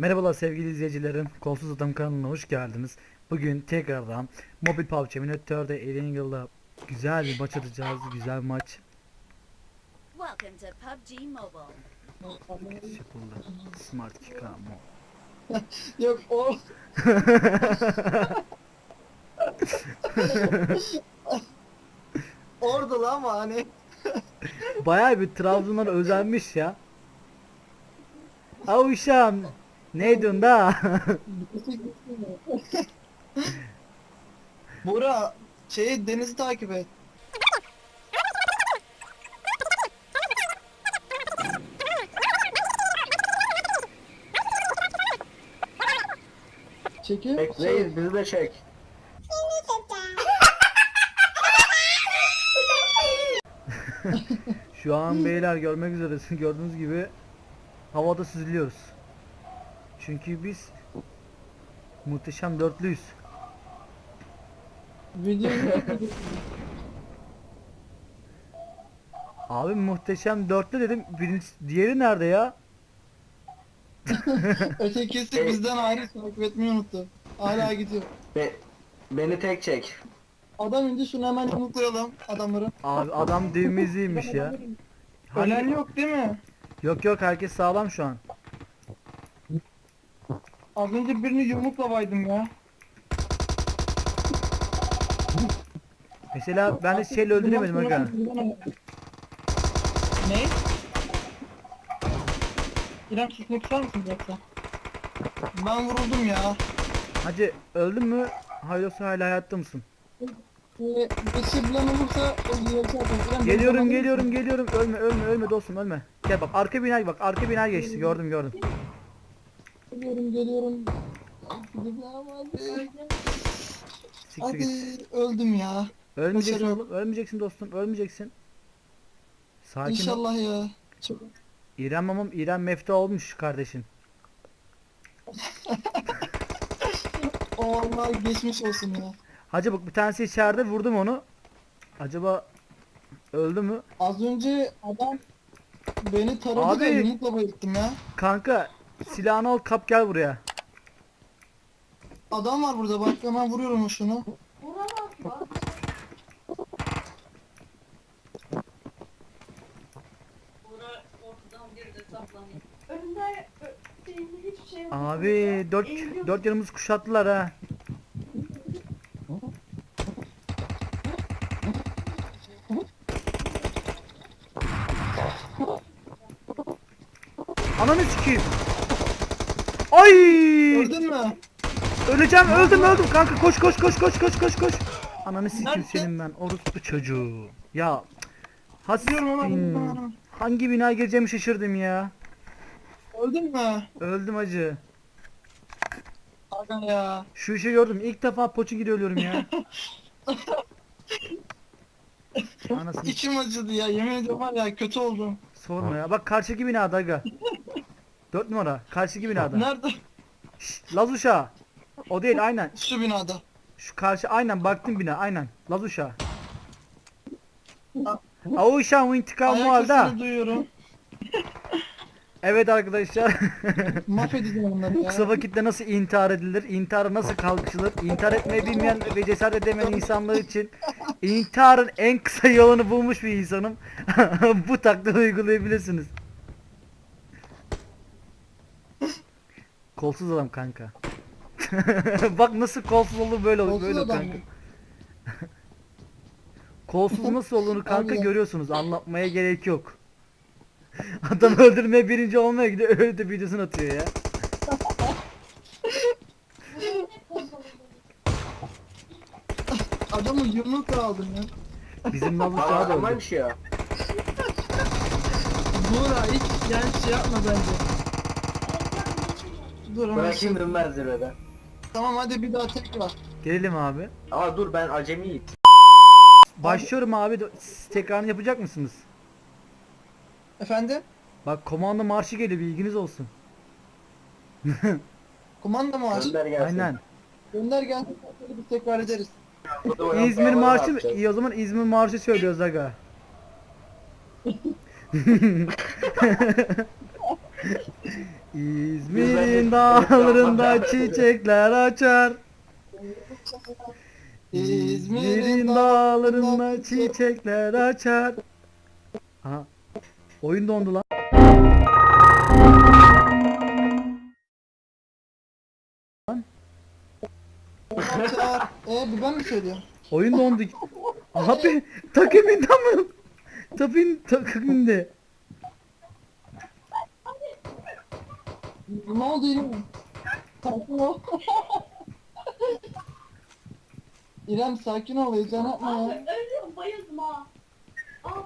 Merhabalar sevgili izleyicilerim. Kolsuz Adam kanalına hoş geldiniz. Bugün tekrardan Mobil PUBG Simulator'da Eringle'la güzel bir maç atacağız. Güzel bir maç Welcome to PUBG Mobile. yapıldı. Smart Kika Mo. Yok o orada lan ama hani Bayağı bir Trabzonlar özenmiş ya. Avuşam. Ne diyorsun da? Bora şey denizi takip et. Çekil. Bekleyin bizi de çek. Şu an beyler görmek üzeresin. Gördüğünüz gibi havada süzülüyoruz. Çünkü biz muhteşem dörtlüyüz. Abi muhteşem dörtlü dedim. Birincisi, diğeri nerede ya? ötekisi bizden ayrı takip etmeyi unuttu. Hala gidiyor. Be beni tek çek. Adam indi şunu hemen yumruklayalım adamları. Abi adam düğmeziymiş ya. Ölen yok değil mi? Yok yok herkes sağlam şu an. Az önce birini yumrukla ya. Mesela ben de şeyle öldüremedim aga. Ne? İrem susmak ister misin yoksa? Ben vuruldum ya. Hacı öldün mü? Hayır yoksa hala hayatta mısın? Ee, bir şey olursa diğer şey yapalım. İrem, Geliyorum geliyorum geliyorum. Ölme ölme ölme dostum ölme. Gel bak arka binaya bak arka binaya geçti gördüm gördüm. Geliyorum geliyorum. Siktir git. Hadi öldüm ya. Ölmeyeceksin başarılı. oğlum ölmeyeceksin dostum ölmeyeceksin. Sakin ol. İnşallah ya. Çok... İrem mamam İrem mefta olmuş kardeşin. O vallahi geçmiş olsun ya. Hacı bak bir tanesi içeride vurdum onu. Acaba öldü mü? Az önce adam beni taradı Abi. da yumrukla bayılttım ya. Kanka silahını al kap gel buraya. Adam var burada bak hemen vuruyorum şunu. Önünde ö- şeyinde hiçbir şey yok. Abi dört, Eğiliyor. dört yanımızı kuşattılar ha. Ananı sikeyim. Ay! Öldün mü? Öleceğim öldüm öldüm kanka koş koş koş koş koş koş koş. Ananı Nerede? senin ben orospu çocuğu. Ya Diyorum ama hemen. Hangi binaya gireceğimi şaşırdım ya. Öldün mü? Öldüm acı. Aga ya. Şu işi gördüm. İlk defa poçu gibi ölüyorum ya. Anasını İçim acıdı ya yemin ediyorum var ya kötü oldum. sorma ya. Bak karşıki binada aga. Dört numara. Karşıki binada. Nerede? Şşt, Laz uşağı. O değil aynen. Şu binada. Şu karşı aynen baktım bina aynen. Laz uşağı. O uşağın intikamı Ayak aldı. sesini duyuyorum. Evet arkadaşlar. Mahvedeceğim onları ya. Kısa vakitte nasıl intihar edilir? İntihara nasıl kalkışılır? İntihar etmeyi bilmeyen ve cesaret edemeyen insanlar için intiharın en kısa yolunu bulmuş bir insanım. Bu taktiği uygulayabilirsiniz. Kolsuz adam kanka. Bak nasıl kolsuz olur böyle olur Kolsuz böyle adam kanka. mı? Kolsuz nasıl olduğunu kanka Allah. görüyorsunuz. Anlatmaya gerek yok. Adam öldürmeye birinci olmaya gidiyor öyle de videosunu atıyor ya. Adamı yumrukla aldım ya. Bizim Aa, uşağı da öldü. Amanmış ya. Buğra hiç yani şey yapma bence. Dur hemen. Bırakayım dönmez zirvede. Tamam hadi bir daha tekrar. Gelelim abi. Aa dur ben acemiyim. Başlıyorum abi. Siz tekrarını yapacak mısınız? Efendim? Bak komando marşı geliyor bilginiz olsun. Kumanda mı var? Gönder gelsin. Aynen. Gönder gelsin. Biz tekrar ederiz. İzmir marşı mı? İyi o zaman İzmir marşı söylüyoruz aga. İzmir'in dağlarında çiçekler açar. İzmir'in dağlarında çiçekler açar. Aha. Oyun dondu lan. Eee ben mi söylüyorum? Oyun dondu. Abi takımında mı? Takım takımında. Ne oldu İrem? Sakin ol. İrem sakin ol heyecan yapma Abi ya. ölüyorum bayıldım ha. Ah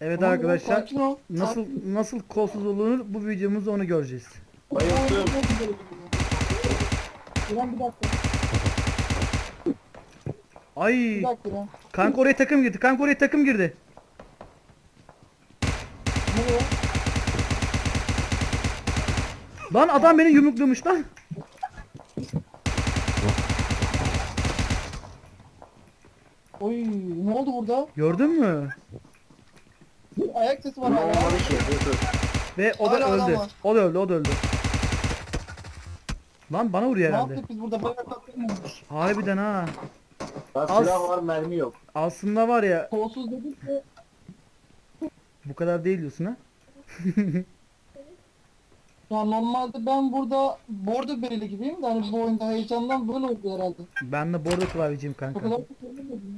Evet Tamam, arkadaşlar sakin ol. nasıl nasıl kolsuz olunur bu videomuzda onu göreceğiz. Bayıldım. İrem bir dakika. Ay Bir dakika İrem. kanka oraya takım girdi. Kanka oraya takım girdi. Nereye? Lan adam beni yumruklamış lan. Oy ne oldu burada? Gördün mü? Ayak sesi var Ne hala. olmadı ki? Dur dur. Ve o da Hala adam öldü. var. O da öldü, o da öldü. Lan bana vuruyor Ne herhalde. yaptık biz burada? Bayağı katlanmamış. Harbiden ha. Lan Az- silah var mermi yok. Aslında var ya Kolsuz dedik de bu kadar değil diyorsun ha. ya normalde ben burada bordo bereli gibiyim de hani bu oyunda heyecandan böyle oldu herhalde. Ben de bordo klavyeciyim O kanka. kadar çok söylemedim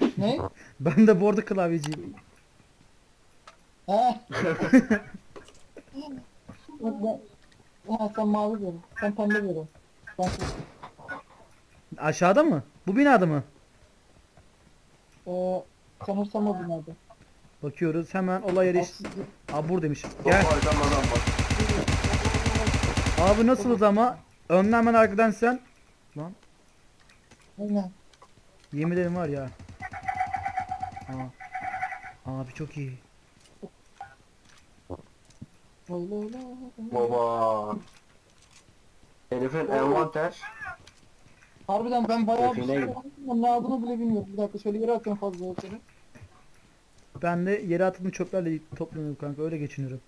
ya. Ne? Ben de bordo klavyeciyim. Ha. Yok ben... Ha sen mavi biri. Sen pembe biri. Ben Aşağıda mı? Bu binada mı? Ee, sanırsam o binada. Bakıyoruz hemen olay yeri. Aa buradaymış. Gel. arkadan adam var. Abi nasılız ama? Önden hemen arkadan sen. Lan Aynen. yemin ederim var ya. Aa. Abi çok iyi. Baba. Herifin envanter. Harbiden ben bayağı bir şey gibi. yaptım ama ne aldığını bile bilmiyorum. Bir dakika şöyle yere atıyorum fazla ölçeri. Ben de yere atılmış çöplerle toplanıyorum kanka öyle geçiniyorum.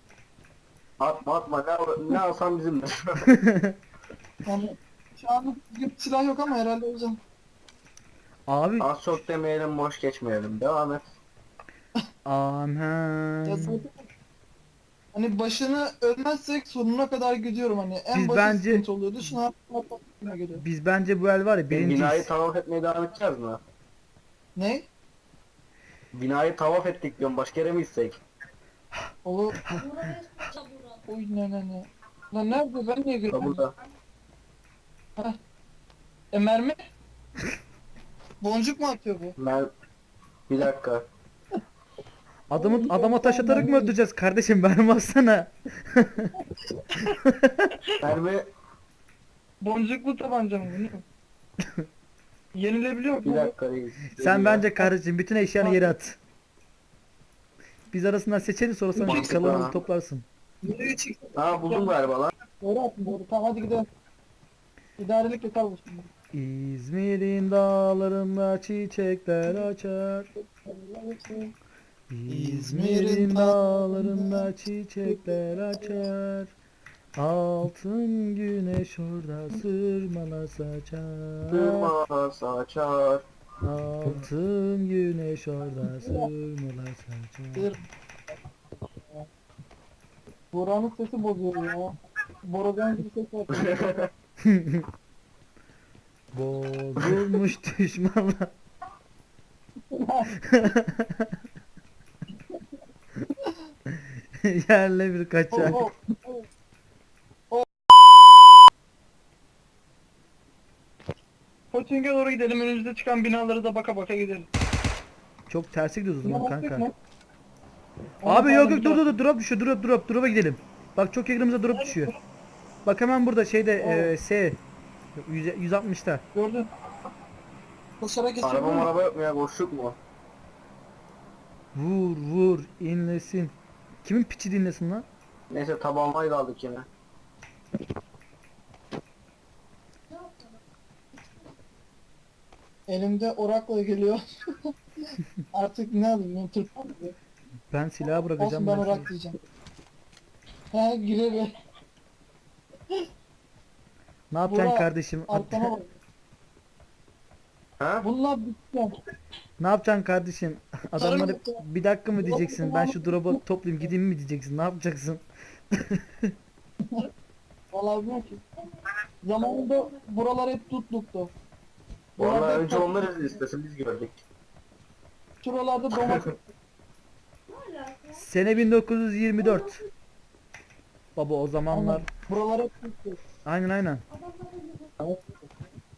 Atma atma ne, ne alsam bizimdir. Yani şu bir silah yok ama herhalde hocam. Abi Az çok demeyelim boş geçmeyelim. Devam et. Ya zaten hani başını ölmezsek sonuna kadar gidiyorum hani en Biz basit bence- sıkıntı oluyordu geliyor. Biz bence bu el var ya Binayı birinciyiz. tavaf etmeye devam edeceğiz mi? Ne? Binayı tavaf ettik diyorum. Başka yere mi gitsek? Olur. Oy ne ne ne. Lan nerede ben niye Ha görüyorum? burada. E mermi? Boncuk mu atıyor bu? Ben... Bir dakika. Adamı adama taş atarak mı öldüreceğiz kardeşim benim aslana. Mermi Boncuklu tabanca mı bu ne? Yenilebiliyor bir mu? dakika reis. Sen bence kardeşim bütün eşyanı yere at. Biz arasından seçeriz sonra sen Mantıklı ha. toplarsın. Nereye çıktı? Ha buldum galiba lan. Doğru attın doğru. Tamam hadi gidelim. İdarelik yeter bu şimdi. İzmir'in dağlarında çiçekler açar. İzmir'in dağlarında çiçekler açar. Altın güneş orada sırmalar saçar. Sırma saçar. Altın güneş orada sırmalar saçar. Buranın sesi bozuyor ya. Boradan bir ses var. Bozulmuş düşmanlar. Yerle bir kaçar. Oh, oh, oh. Koçing'e doğru gidelim. Önümüzde çıkan binalara da baka baka gidelim. Çok tersi gidiyoruz o zaman kanka. mı? Abi yok yok dur dur dur drop düşüyor drop drop drop'a gidelim. Bak çok yakınımıza drop düşüyor. Bak hemen burada şeyde e, S 100 160'ta. Gördün. Koşarak geçelim Araba araba yok mu ya? Boşluk mu? Vur vur inlesin. Kimin piçi dinlesin lan? Neyse tabanlayı da aldık yine. Elimde orakla geliyor. Artık ne alayım? Tırpan mı? Ben silahı bırakacağım. Olsun ben ben orak diyeceğim. He girer. Ne yapacaksın Burak, kardeşim? Arkana bak. Ha? Bunlar bitti. Ne yapacaksın kardeşim? Adamları bir dakika mı diyeceksin? Ben şu drop'u toplayayım gideyim mi diyeceksin? Ne yapacaksın? Vallahi bilmiyorum ki. Zamanında buralar hep tutluktu. Vallahi Buralarda önce onlar istesin biz gördük. Şuralarda domates. Sene 1924. Baba o zamanlar. Buralar hep tutluk. Aynen aynen.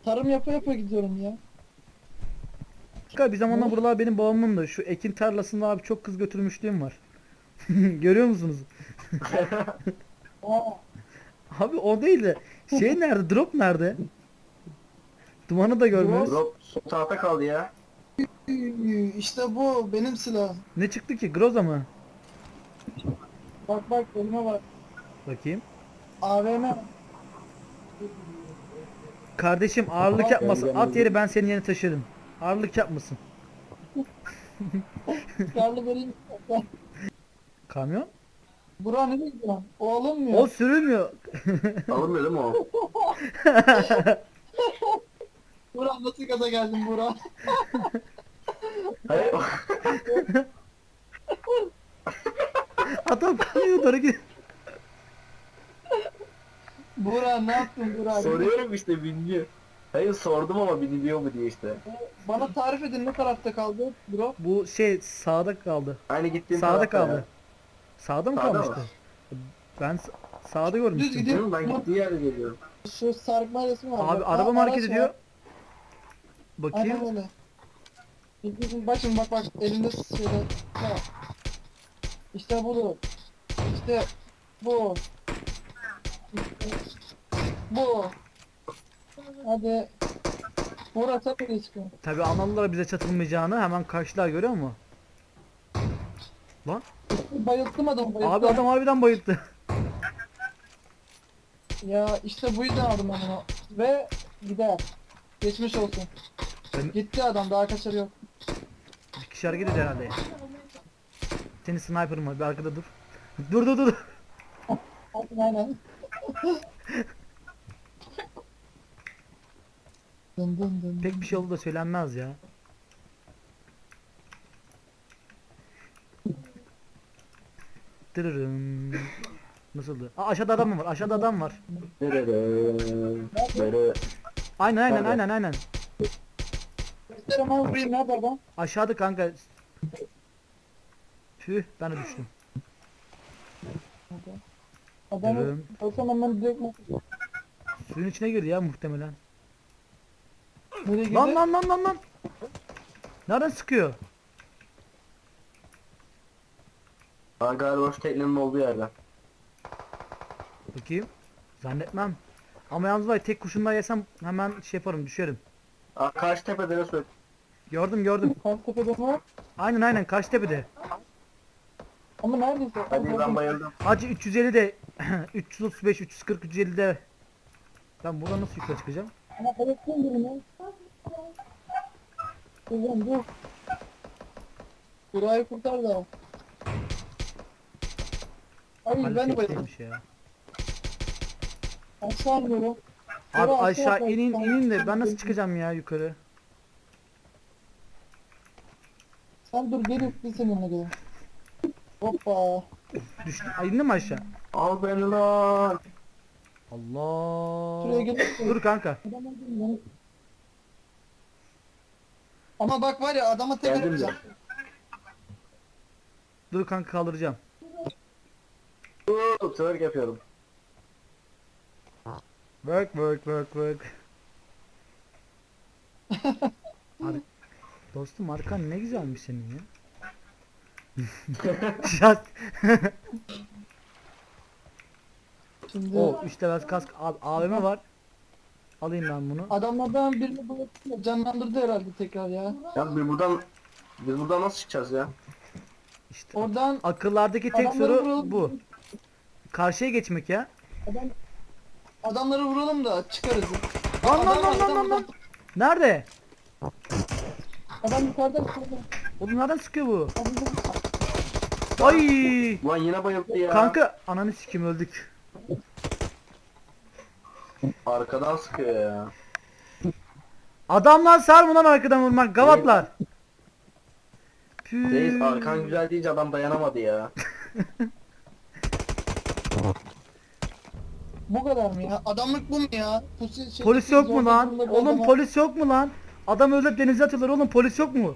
Tarım yapa yapa gidiyorum ya. Kanka bir zamanlar buralar benim babamın da şu ekin tarlasında abi çok kız götürmüşlüğüm var. Görüyor musunuz? Aa, Abi o değil de şey nerede? Drop nerede? Dumanı da görmüyoruz. Drop tahta kaldı ya. işte bu benim silahım. Ne çıktı ki? Groza mı? Bak bak elime bak. Bakayım. AVM. Kardeşim ağırlık yapmasın. At yeri ben senin yerine taşırım. Ağırlık yapmasın. Karlı vereyim. Kamyon? Bura nereye gidiyor? O alınmıyor. O sürülmüyor. Alınmıyor değil mi o? Bura nasıl gaza geldin Bura? Hayır. Adam kamyona doğru gidiyor. Bura ne yaptın Bura? Soruyorum işte bilmiyor. Hayır sordum ama biliniyor mu diye işte. Bana tarif edin ne tarafta kaldı bro? Bu şey sağda kaldı. Aynı gittiğim Sağda tarafta kaldı. ya. Sağda mı Sağda kalmıştı? mı? Ben s- sağda Düz görmüştüm. gidiyor. Değil mi? Ben gittiği yerde geliyorum. Şu sarkma resmi var. Abi Bak, araba aa, mı hareket araç ediyor? Bakayım. Aynen öyle. Bak şimdi bak bak elinde şöyle. Bak. İşte budur. İşte bu. İşte bu. Hadi. Burası nereye çıkıyor? Tabi Analılara bize çatılmayacağını hemen karşılar görüyor musun? Lan Bayılttım adamı bayılttım. abi adam harbiden bayıldı. Ya işte bu yüzden aldım onu. Ve gider. Geçmiş olsun. Ben- Gitti adam daha kaçarı yok. Bir kişi hareket ediyor herhalde. Senin sniper'ın var bir arkada dur. Dur dur dur. Aynen aynen. dın dın dın. Pek bir şey oldu da söylenmez ya. Dırırım. Nasıldı? Aa, aşağıda adam mı var? Aşağıda adam var. Nerede? Nerede? Aynen aynen Nerede? aynen aynen. Göster ama vurayım nerede adam? Aşağıda kanka. Tüh ben de düştüm. Adamı Dırırım. ölsem hemen direkt Suyun içine girdi ya muhtemelen. nereye girdi? Lan lan lan lan lan. Nereden sıkıyor? Ha galiba şu teknenin olduğu yerden. Bakayım. Zannetmem. Ama yalnız var ya, tek kurşundan yesem hemen şey yaparım düşerim. Aa karşı tepede söyle? Gördüm gördüm. Karşı tepede var. Aynen aynen Kaçtepe'de. Ama neredeyse. Hadi ben bayıldım. Hacı 350 de 335 340 350 de ben buradan nasıl yukarı çıkacağım? Ama bayılttım birini. Kızım dur. Burayı kurtar da. Ay ben de bayıldım. ya. Aşağı iniyorum. Abi Burası aşağı inin inin de ben nasıl çıkacağım ya yukarı? Sen dur gel bir seninle gel. Hoppa. Düştüm. Ay indin mi aşağı? Al beni lan. Allah. Şuraya gel. Dur kanka. Adam öldürdüm lan. Ama bak var ya adama tek Geldim de. yapacak. Dur kanka kaldıracağım. Uuu twerk yapıyorum. Work work work work. Ar- Dostum arkan ne güzelmiş senin ya. Şat. Şimdi o 3 level kask abi AVM var. Alayım ben bunu. adamlardan birini bu canlandırdı herhalde tekrar ya. Ya biz buradan biz buradan nasıl çıkacağız ya? İşte Oradan akıllardaki tek Adamları soru vuralım. bu. Karşıya geçmek ya. adam adamları vuralım da çıkarız. Lan lan lan lan lan lan. Nerede? Adam yukarıda yukarıda. Oğlum nereden sıkıyor bu? Ay! Ulan yine bayıldı ya. Kanka ananı sikim öldük. Arkadan sıkıyor ya. Adamlar sarma lan arkadan vurmak gavatlar. Reis arkan güzel deyince adam dayanamadı ya. Bu kadar mı ya? Adamlık bu mu ya? Pusi, şey, Polis yok mu lan? Oğlum adama- polis yok mu lan? Adam öldürüp denize atıyorlar oğlum polis yok mu?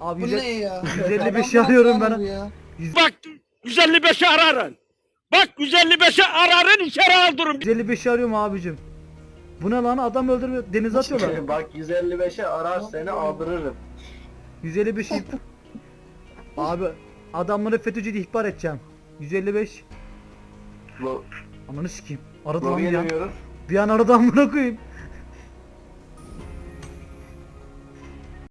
Abi Bu yüze- ne ya? 155'i Adam arıyorum lan ben. ya. Bak 155'i ararın. Bak 155'i ararın içeri aldırın. 155'i arıyorum abicim. Bu ne lan adam öldürüyor denize atıyorlar. Bak 155'e arar seni aldırırım. 155'i Abi adamları FETÖ'cü ihbar edeceğim. 155 Lo Ananı sikeyim. Aradı lan lobiye bir an. dönüyoruz. Bir an aradı amına koyayım.